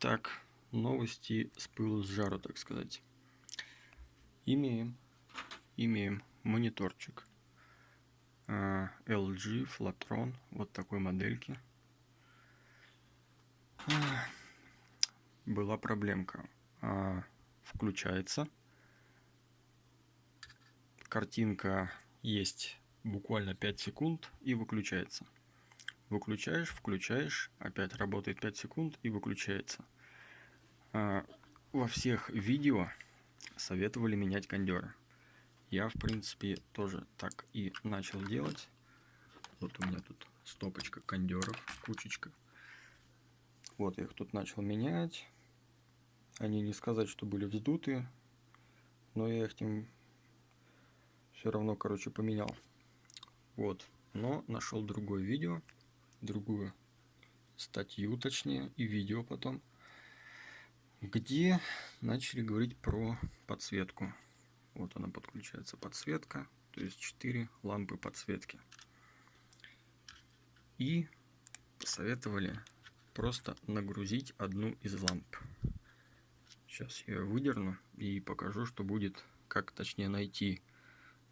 Итак, новости с пылу с жару, так сказать. Имеем, имеем мониторчик а, LG Flatron, вот такой модельки. А, была проблемка. А, включается. Картинка есть буквально 5 секунд и выключается. Выключаешь, включаешь, опять работает 5 секунд и выключается. А, во всех видео советовали менять кондеры. Я, в принципе, тоже так и начал делать. Вот у меня тут стопочка кондеров, кучечка. Вот я их тут начал менять. Они не сказать, что были вздуты, но я их тем все равно, короче, поменял. Вот, но нашел другое видео, другую статью, точнее, и видео потом, где начали говорить про подсветку. Вот она подключается подсветка, то есть 4 лампы подсветки. И посоветовали просто нагрузить одну из ламп. Сейчас я ее выдерну и покажу, что будет, как точнее найти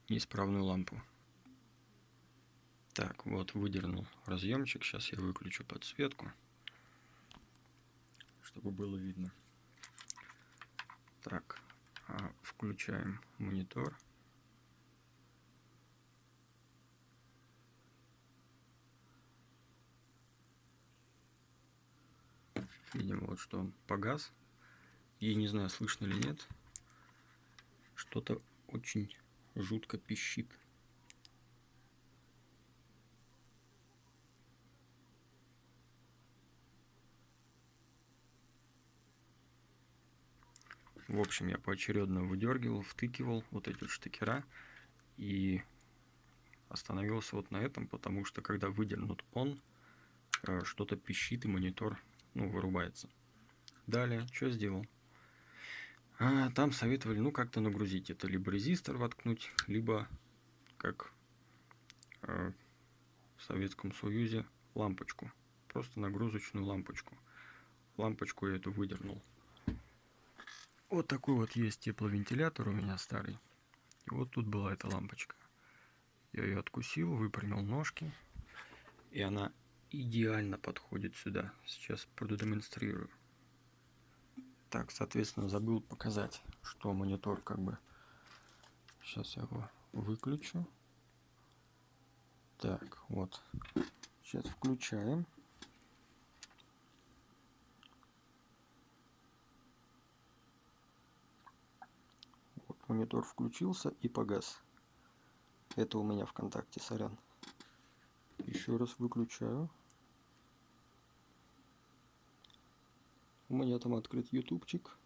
неисправную лампу. Так, вот выдернул разъемчик. Сейчас я выключу подсветку, чтобы было видно. Так, а включаем монитор. Видим вот, что он погас. И не знаю, слышно или нет, что-то очень жутко пищит. В общем, я поочередно выдергивал, втыкивал вот эти вот штекера и остановился вот на этом, потому что когда выдернут он, э, что-то пищит и монитор ну, вырубается. Далее, что сделал? А, там советовали, ну, как-то нагрузить. Это либо резистор воткнуть, либо, как э, в Советском Союзе, лампочку. Просто нагрузочную лампочку. Лампочку я эту выдернул. Вот такой вот есть тепловентилятор у меня старый. И вот тут была эта лампочка. Я ее откусил, выпрямил ножки. И она идеально подходит сюда. Сейчас продемонстрирую. Так, соответственно, забыл показать, что монитор как бы... Сейчас я его выключу. Так, вот. Сейчас включаем. Монитор включился и погас. Это у меня ВКонтакте, сорян. Еще раз выключаю. У меня там открыт ютубчик.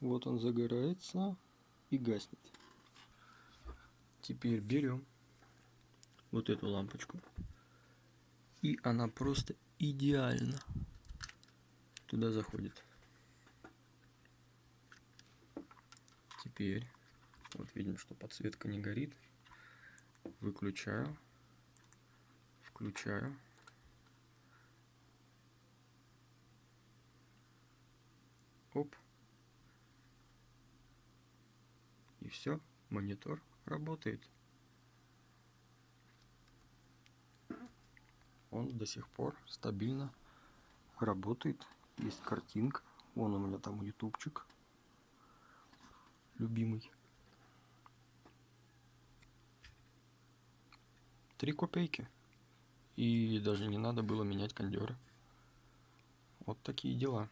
Вот он загорается и гаснет. Теперь берем вот эту лампочку. И она просто идеально туда заходит. Теперь вот видим, что подсветка не горит. Выключаю. Включаю. Оп. И все, монитор работает. Он до сих пор стабильно работает. Есть картинка. Вон у меня там ютубчик любимый. Три копейки. И даже не надо было менять кондеры. Вот такие дела.